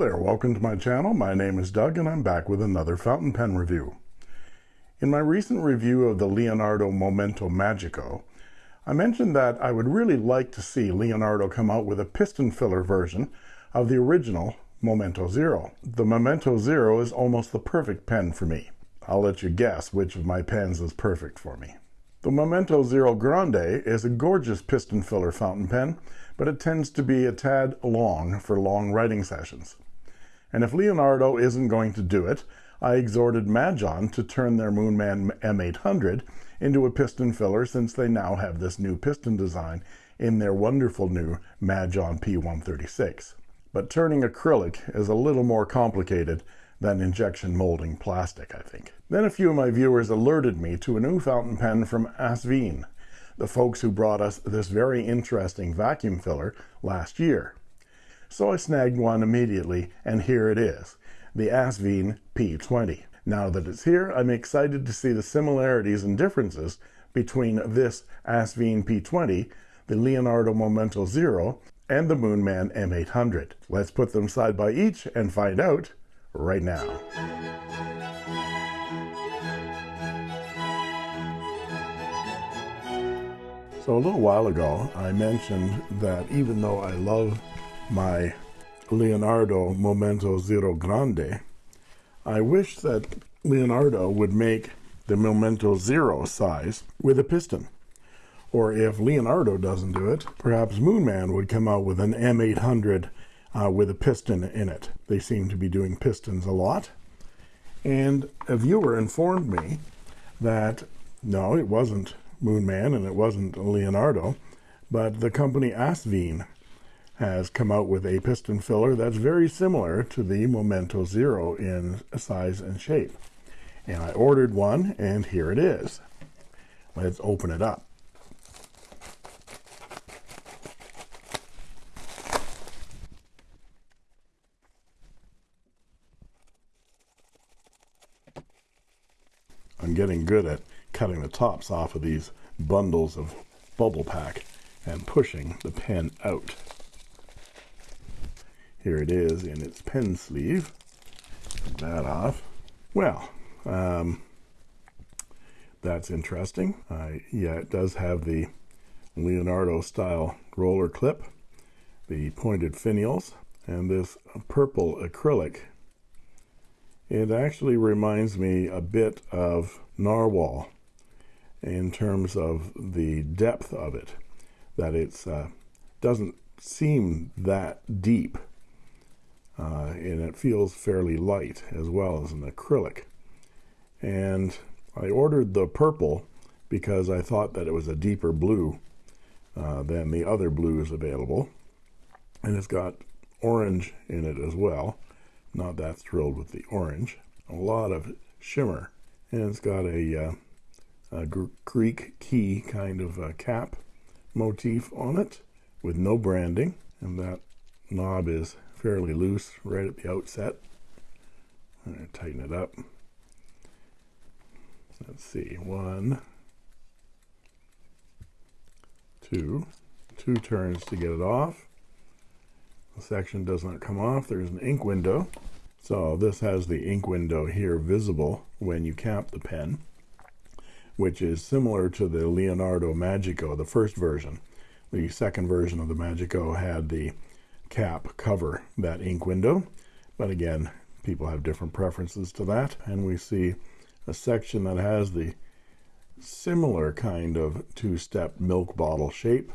There, welcome to my channel. My name is Doug and I'm back with another fountain pen review. In my recent review of the Leonardo Momento Magico, I mentioned that I would really like to see Leonardo come out with a piston filler version of the original Momento Zero. The Momento Zero is almost the perfect pen for me. I'll let you guess which of my pens is perfect for me. The Momento Zero Grande is a gorgeous piston filler fountain pen, but it tends to be a tad long for long writing sessions. And if Leonardo isn't going to do it, I exhorted Majohn to turn their Moonman M800 into a piston filler since they now have this new piston design in their wonderful new Majohn P136. But turning acrylic is a little more complicated than injection molding plastic, I think. Then a few of my viewers alerted me to a new fountain pen from Asvine, the folks who brought us this very interesting vacuum filler last year. So I snagged one immediately, and here it is, the Asvine P20. Now that it's here, I'm excited to see the similarities and differences between this Asvine P20, the Leonardo Momento Zero, and the Moonman M800. Let's put them side by each and find out right now. So a little while ago, I mentioned that even though I love my Leonardo Momento Zero Grande, I wish that Leonardo would make the Momento Zero size with a piston. Or if Leonardo doesn't do it, perhaps Moonman would come out with an M800 uh, with a piston in it. They seem to be doing pistons a lot. And a viewer informed me that no, it wasn't Moonman and it wasn't Leonardo, but the company Asvine has come out with a piston filler that's very similar to the Momento Zero in size and shape. And I ordered one, and here it is. Let's open it up. I'm getting good at cutting the tops off of these bundles of bubble pack and pushing the pen out. Here it is in its pen sleeve. That off. Well, um, that's interesting. Uh, yeah, it does have the Leonardo style roller clip, the pointed finials, and this purple acrylic it actually reminds me a bit of narwhal in terms of the depth of it that it's uh, doesn't seem that deep uh, and it feels fairly light as well as an acrylic and I ordered the purple because I thought that it was a deeper blue uh, than the other blues available and it's got orange in it as well not that thrilled with the orange. A lot of shimmer. And it's got a, uh, a Greek key kind of uh, cap motif on it with no branding. And that knob is fairly loose right at the outset. I'm going to tighten it up. Let's see, one, two, two turns to get it off the section does not come off there's an ink window so this has the ink window here visible when you cap the pen which is similar to the Leonardo Magico the first version the second version of the Magico had the cap cover that ink window but again people have different preferences to that and we see a section that has the similar kind of two-step milk bottle shape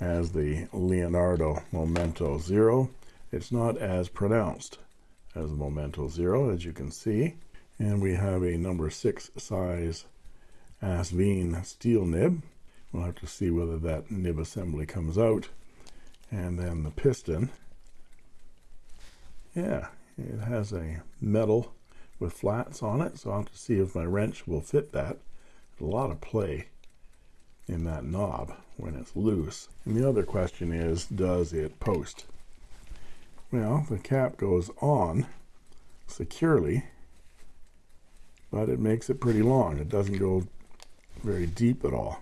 as the Leonardo Momento Zero. It's not as pronounced as the Momento Zero, as you can see. And we have a number six size Asvine steel nib. We'll have to see whether that nib assembly comes out. And then the piston. Yeah, it has a metal with flats on it, so I'll have to see if my wrench will fit that. A lot of play in that knob when it's loose. And the other question is, does it post? Well, the cap goes on securely, but it makes it pretty long. It doesn't go very deep at all.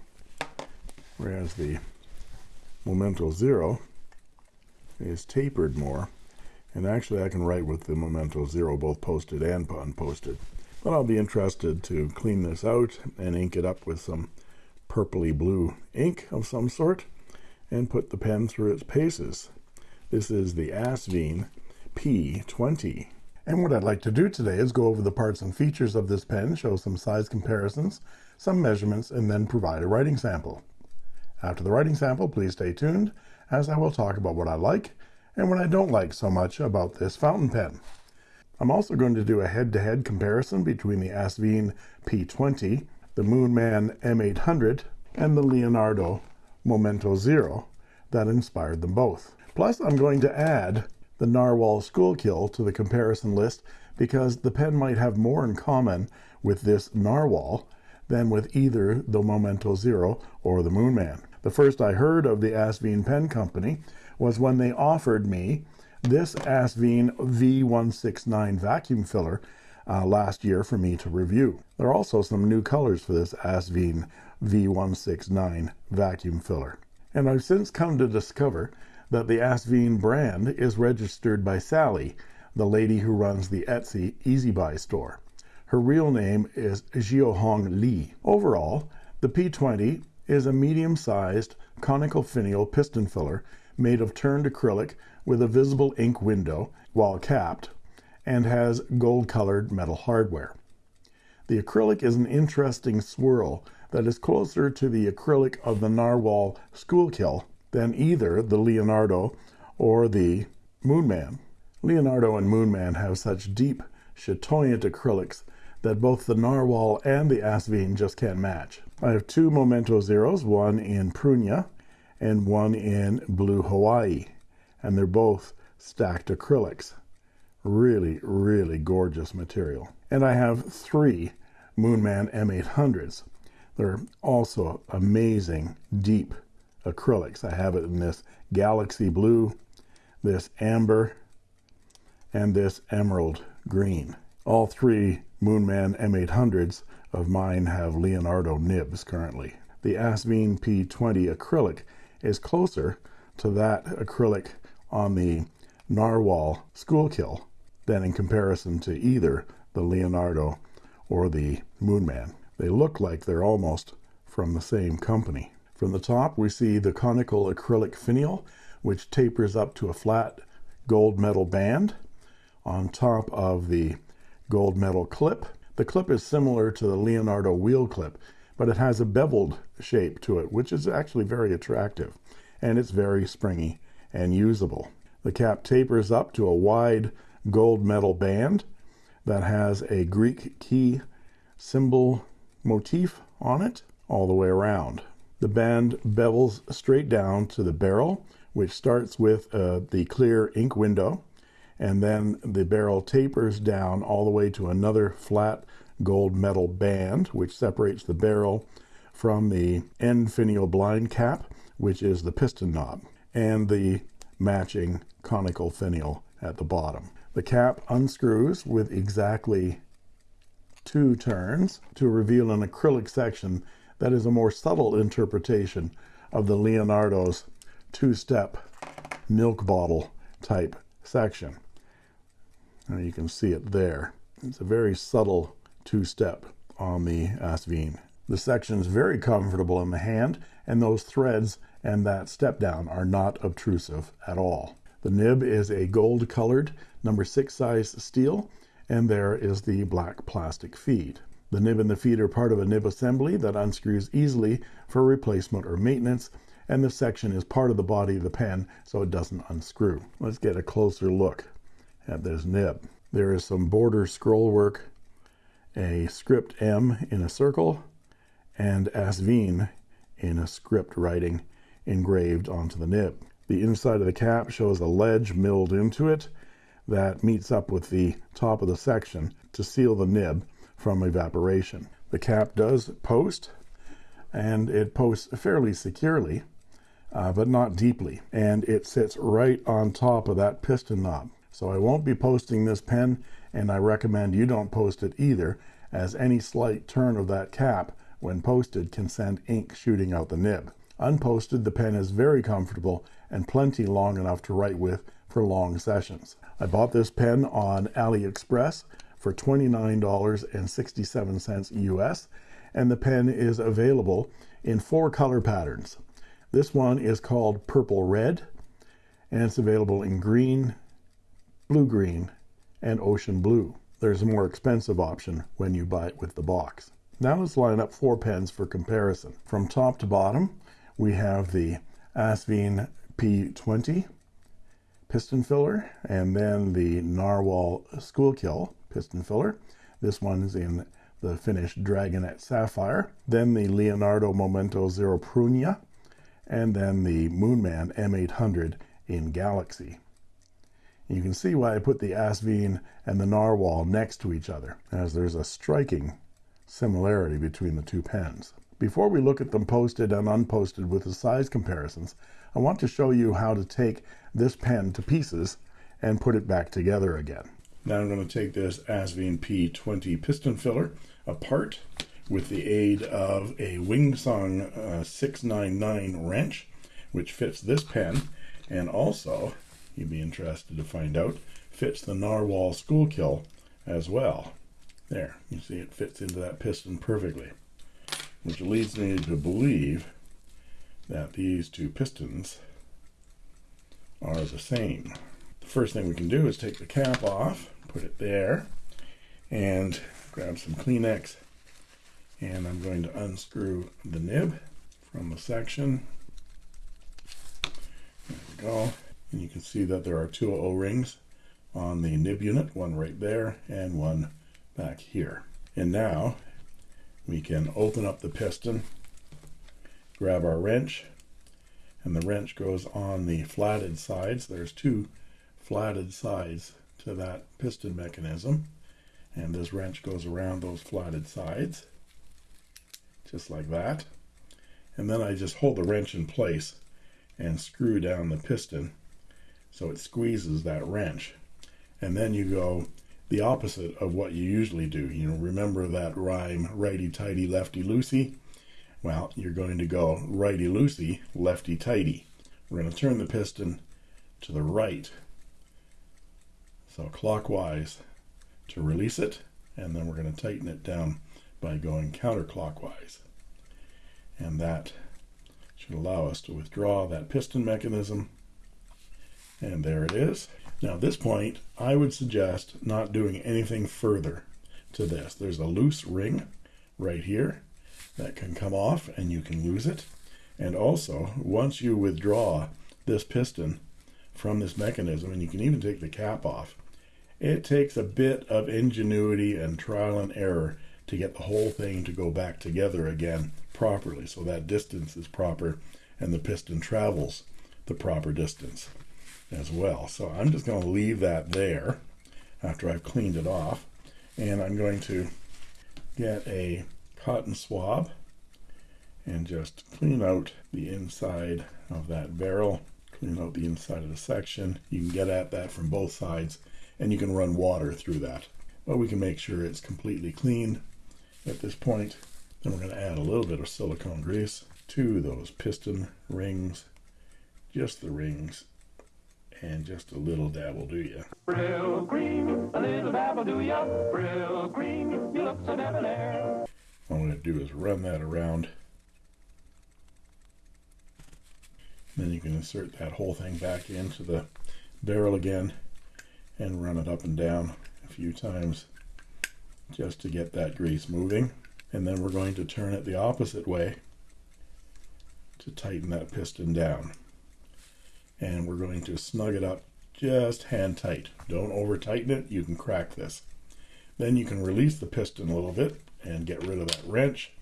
Whereas the Momento Zero is tapered more. And actually I can write with the Momento Zero both posted and unposted. But I'll be interested to clean this out and ink it up with some purpley blue ink of some sort and put the pen through its paces. This is the Asvine P20. And what I'd like to do today is go over the parts and features of this pen, show some size comparisons, some measurements, and then provide a writing sample. After the writing sample, please stay tuned, as I will talk about what I like and what I don't like so much about this fountain pen. I'm also going to do a head-to-head -head comparison between the Asvine P20, the Moonman M800, and the Leonardo Momento Zero that inspired them both. Plus, I'm going to add the Narwhal Schuylkill to the comparison list because the pen might have more in common with this Narwhal than with either the Momento Zero or the Moonman. The first I heard of the Asvine Pen Company was when they offered me this Asvine V169 vacuum filler uh, last year for me to review. There are also some new colors for this Asvine V169 vacuum filler. And I've since come to discover that the Asvine brand is registered by Sally, the lady who runs the Etsy Easy Buy store. Her real name is Jiuhong Li. Overall, the P20 is a medium-sized conical finial piston filler made of turned acrylic with a visible ink window while capped and has gold-colored metal hardware. The acrylic is an interesting swirl that is closer to the acrylic of the Narwhal Schuylkill than either the Leonardo or the Moonman. Leonardo and Moonman have such deep, chatoyant acrylics that both the Narwhal and the Asvine just can't match. I have two Momento Zeros, one in Prunia and one in Blue Hawaii, and they're both stacked acrylics. Really, really gorgeous material. And I have three Moonman M800s. They're also amazing, deep acrylics. I have it in this galaxy blue, this amber, and this emerald green. All three Moonman M800s of mine have Leonardo nibs currently. The Asvine P20 acrylic is closer to that acrylic on the Narwhal Schuylkill than in comparison to either the Leonardo or the Moonman. They look like they're almost from the same company. From the top, we see the conical acrylic finial, which tapers up to a flat gold metal band on top of the gold metal clip. The clip is similar to the Leonardo wheel clip, but it has a beveled shape to it, which is actually very attractive, and it's very springy and usable. The cap tapers up to a wide gold metal band that has a Greek key symbol motif on it all the way around. The band bevels straight down to the barrel, which starts with uh, the clear ink window, and then the barrel tapers down all the way to another flat gold metal band, which separates the barrel from the end finial blind cap, which is the piston knob, and the matching conical finial at the bottom. The cap unscrews with exactly two turns to reveal an acrylic section that is a more subtle interpretation of the Leonardo's two-step milk bottle type section. And you can see it there. It's a very subtle two-step on the Asvine. The section is very comfortable in the hand, and those threads and that step down are not obtrusive at all. The nib is a gold colored number six size steel, and there is the black plastic feed. The nib and the feed are part of a nib assembly that unscrews easily for replacement or maintenance, and the section is part of the body of the pen so it doesn't unscrew. Let's get a closer look at this nib. There is some border scroll work, a script M in a circle, and Asvine in a script writing engraved onto the nib. The inside of the cap shows a ledge milled into it that meets up with the top of the section to seal the nib from evaporation. The cap does post, and it posts fairly securely, uh, but not deeply, and it sits right on top of that piston knob. So I won't be posting this pen, and I recommend you don't post it either, as any slight turn of that cap when posted can send ink shooting out the nib. Unposted, the pen is very comfortable and plenty long enough to write with for long sessions. I bought this pen on AliExpress for $29.67 US and the pen is available in four color patterns. This one is called Purple Red and it's available in green, blue green, and ocean blue. There's a more expensive option when you buy it with the box. Now let's line up four pens for comparison. From top to bottom, we have the Asvine P20 piston filler and then the Narwhal Schuylkill piston filler. This one's in the finished Dragonet Sapphire. Then the Leonardo Momento Zero Prunia and then the Moonman M800 in Galaxy. You can see why I put the Asvine and the Narwhal next to each other, as there's a striking similarity between the two pens. Before we look at them posted and unposted with the size comparisons, I want to show you how to take this pen to pieces and put it back together again. Now I'm going to take this Asvine P20 piston filler apart with the aid of a Wing Sung uh, 699 wrench, which fits this pen, and also you'd be interested to find out, fits the Narwhal Schuylkill as well. There, you see it fits into that piston perfectly, which leads me to believe that these two pistons are the same. The first thing we can do is take the cap off, put it there, and grab some Kleenex, and I'm going to unscrew the nib from the section. There we go. And you can see that there are two O-rings on the nib unit, one right there and one back here. And now we can open up the piston, grab our wrench, and the wrench goes on the flatted sides. There's two flatted sides to that piston mechanism. And this wrench goes around those flatted sides, just like that. And then I just hold the wrench in place and screw down the piston so it squeezes that wrench. And then you go the opposite of what you usually do. You know, remember that rhyme, righty-tighty, lefty-loosey? Well, you're going to go righty-loosey, lefty-tighty. We're going to turn the piston to the right. So clockwise to release it, and then we're going to tighten it down by going counterclockwise. And that should allow us to withdraw that piston mechanism and there it is. Now at this point, I would suggest not doing anything further to this. There's a loose ring right here that can come off and you can lose it. And also, once you withdraw this piston from this mechanism, and you can even take the cap off, it takes a bit of ingenuity and trial and error to get the whole thing to go back together again properly so that distance is proper and the piston travels the proper distance as well. So I'm just going to leave that there after I've cleaned it off. And I'm going to get a cotton swab and just clean out the inside of that barrel, clean out the inside of the section. You can get at that from both sides and you can run water through that. But we can make sure it's completely clean at this point. Then we're going to add a little bit of silicone grease to those piston rings, just the rings and just a little dab will do you. Brylcreem, a little dab will do ya. Brylcreem, you look so debonair. All I'm going to do is run that around. Then you can insert that whole thing back into the barrel again and run it up and down a few times just to get that grease moving. And then we're going to turn it the opposite way to tighten that piston down and we're going to snug it up just hand tight. Don't over tighten it, you can crack this. Then you can release the piston a little bit and get rid of that wrench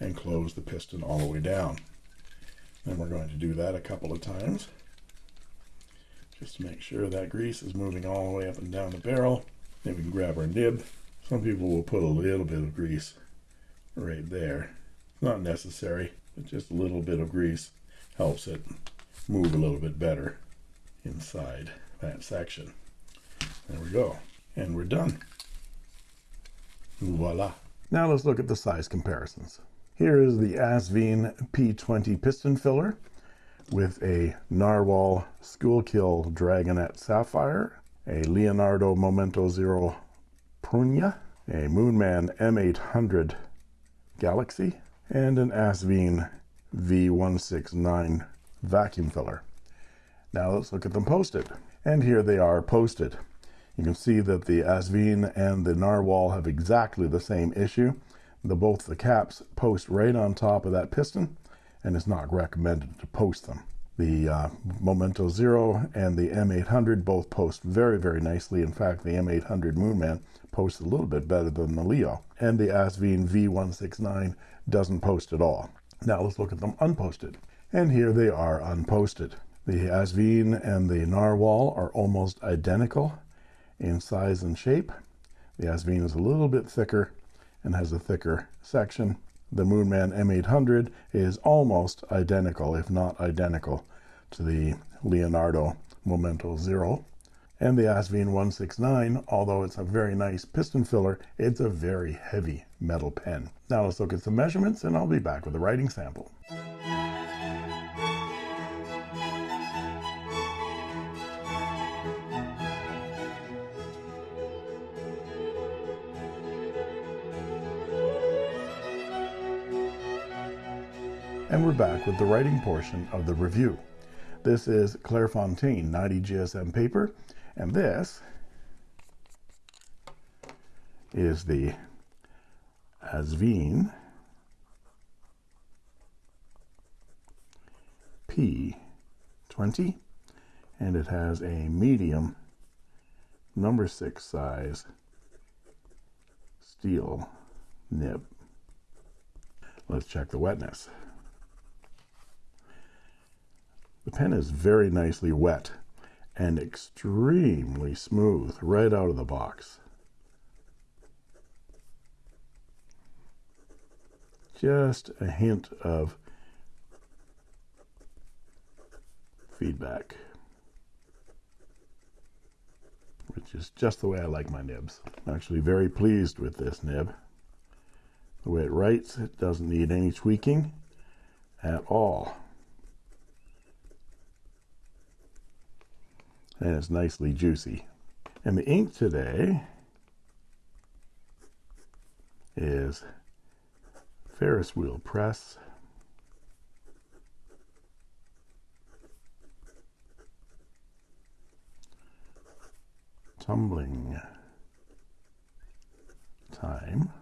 and close the piston all the way down. Then we're going to do that a couple of times just to make sure that grease is moving all the way up and down the barrel. Then we can grab our nib. Some people will put a little bit of grease right there. It's not necessary, but just a little bit of grease helps it move a little bit better inside that section. There we go. And we're done. Voila. Now let's look at the size comparisons. Here is the Asvine P20 piston filler with a Narwhal Schuylkill Dragonet Sapphire, a Leonardo Momento Zero Prunia, a Moonman M800 Galaxy, and an Asvine V169 vacuum filler. Now let's look at them posted. And here they are posted. You can see that the Asvine and the Narwhal have exactly the same issue. The, both the caps post right on top of that piston and it's not recommended to post them. The uh, Momento Zero and the M800 both post very, very nicely. In fact, the M800 Moonman posts a little bit better than the Leo. And the Asvine V169 doesn't post at all. Now let's look at them unposted. And here they are unposted. The Asvine and the Narwhal are almost identical in size and shape. The Asvine is a little bit thicker and has a thicker section the Moonman M800 is almost identical, if not identical, to the Leonardo Momento Zero. And the Asvine 169, although it's a very nice piston filler, it's a very heavy metal pen. Now let's look at some measurements and I'll be back with a writing sample. And we're back with the writing portion of the review. This is Clairefontaine 90 GSM paper, and this is the Asvine P20, and it has a medium number six size steel nib. Let's check the wetness. The pen is very nicely wet and extremely smooth right out of the box. Just a hint of feedback, which is just the way I like my nibs. I'm actually very pleased with this nib. The way it writes, it doesn't need any tweaking at all. And it's nicely juicy. And the ink today is Ferris wheel press. Tumbling time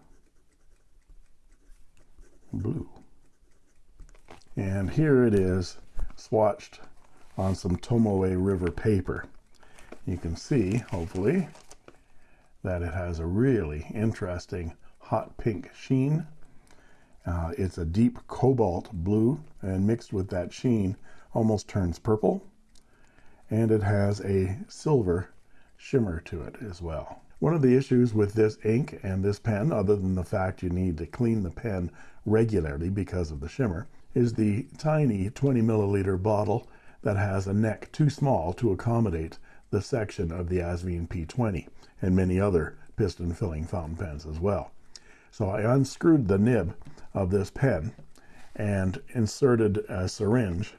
blue. And here it is swatched on some Tomoe River paper. You can see, hopefully, that it has a really interesting hot pink sheen. Uh, it's a deep cobalt blue, and mixed with that sheen, almost turns purple. And it has a silver shimmer to it as well. One of the issues with this ink and this pen, other than the fact you need to clean the pen regularly because of the shimmer, is the tiny 20 milliliter bottle that has a neck too small to accommodate the section of the Asvine P20 and many other piston filling fountain pens as well. So I unscrewed the nib of this pen and inserted a syringe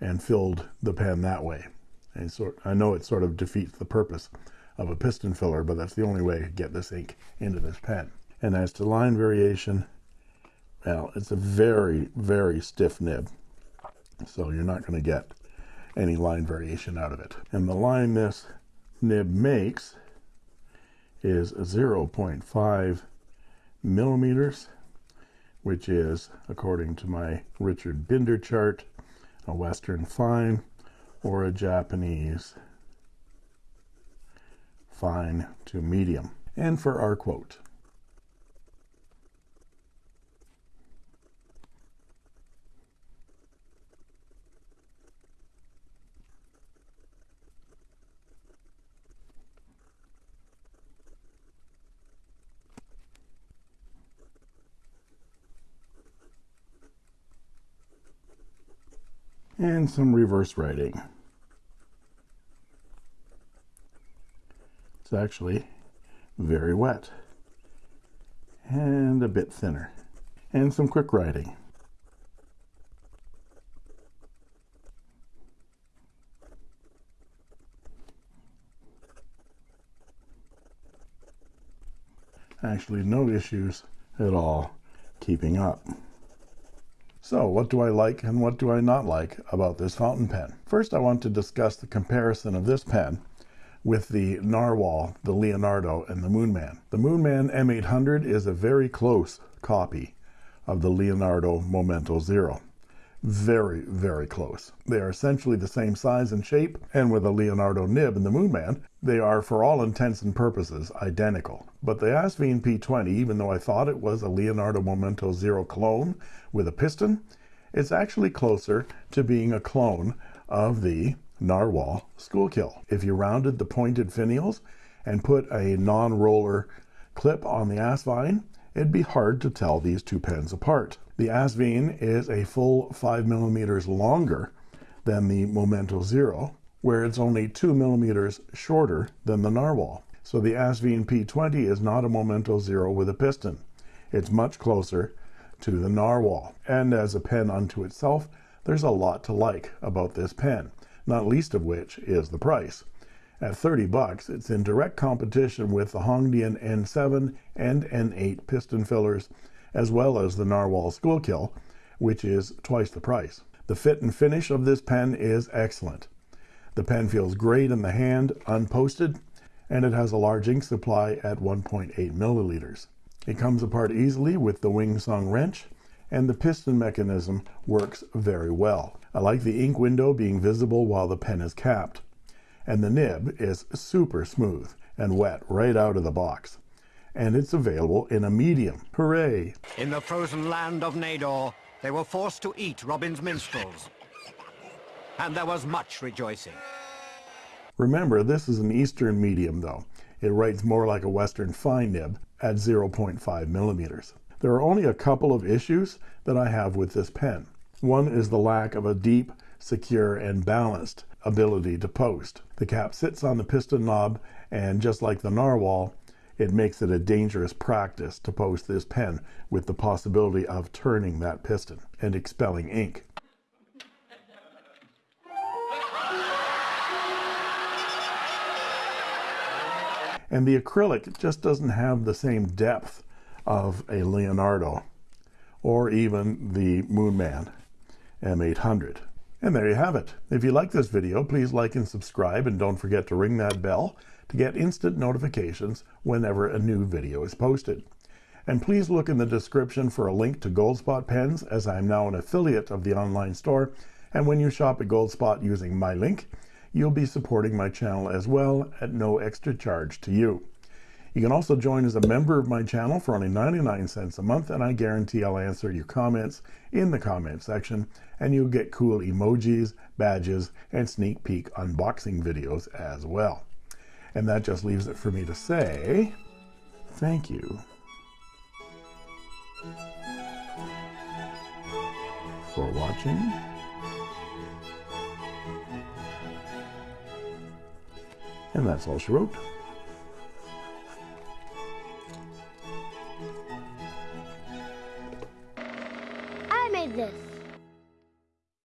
and filled the pen that way. And so I know it sort of defeats the purpose of a piston filler, but that's the only way to get this ink into this pen. And as to line variation, well, it's a very, very stiff nib. So you're not going to get any line variation out of it. And the line this nib makes is 0.5 millimeters, which is, according to my Richard Binder chart, a Western fine or a Japanese fine to medium. And for our quote, and some reverse writing. It's actually very wet and a bit thinner and some quick writing. Actually no issues at all keeping up. So what do I like and what do I not like about this fountain pen? First, I want to discuss the comparison of this pen with the Narwhal, the Leonardo, and the Moonman. The Moonman M800 is a very close copy of the Leonardo Momento Zero. Very, very close. They are essentially the same size and shape, and with a Leonardo nib and the Moonman, they are for all intents and purposes identical. But the Asvine P20, even though I thought it was a Leonardo Momento Zero clone with a piston, it's actually closer to being a clone of the narwhal Schuylkill If you rounded the pointed finials and put a non-roller clip on the Asvine, it'd be hard to tell these two pens apart. The Asvine is a full 5 millimeters longer than the Momento Zero, where it's only 2 millimeters shorter than the Narwhal. So the Asvine P20 is not a Momento Zero with a piston. It's much closer to the Narwhal. And as a pen unto itself, there's a lot to like about this pen not least of which is the price. At 30 bucks, it's in direct competition with the Hongdian N7 and N8 piston fillers, as well as the Narwhal Schuylkill, which is twice the price. The fit and finish of this pen is excellent. The pen feels great in the hand, unposted, and it has a large ink supply at 1.8 milliliters. It comes apart easily with the Wing Sung wrench, and the piston mechanism works very well. I like the ink window being visible while the pen is capped. And the nib is super smooth and wet right out of the box. And it's available in a medium. Hooray! In the frozen land of Nador, they were forced to eat Robin's minstrels. And there was much rejoicing. Remember, this is an Eastern medium, though. It writes more like a Western fine nib at 0.5 millimeters. There are only a couple of issues that I have with this pen. One is the lack of a deep, secure, and balanced ability to post. The cap sits on the piston knob, and just like the Narwhal, it makes it a dangerous practice to post this pen with the possibility of turning that piston and expelling ink. And the acrylic just doesn't have the same depth of a Leonardo or even the Moonman M800. And there you have it. If you like this video, please like and subscribe and don't forget to ring that bell to get instant notifications whenever a new video is posted. And please look in the description for a link to Goldspot pens as I am now an affiliate of the online store. And when you shop at Goldspot using my link, you'll be supporting my channel as well at no extra charge to you. You can also join as a member of my channel for only 99 cents a month, and I guarantee I'll answer your comments in the comment section, and you'll get cool emojis, badges, and sneak peek unboxing videos as well. And that just leaves it for me to say thank you for watching. And that's all she wrote. this.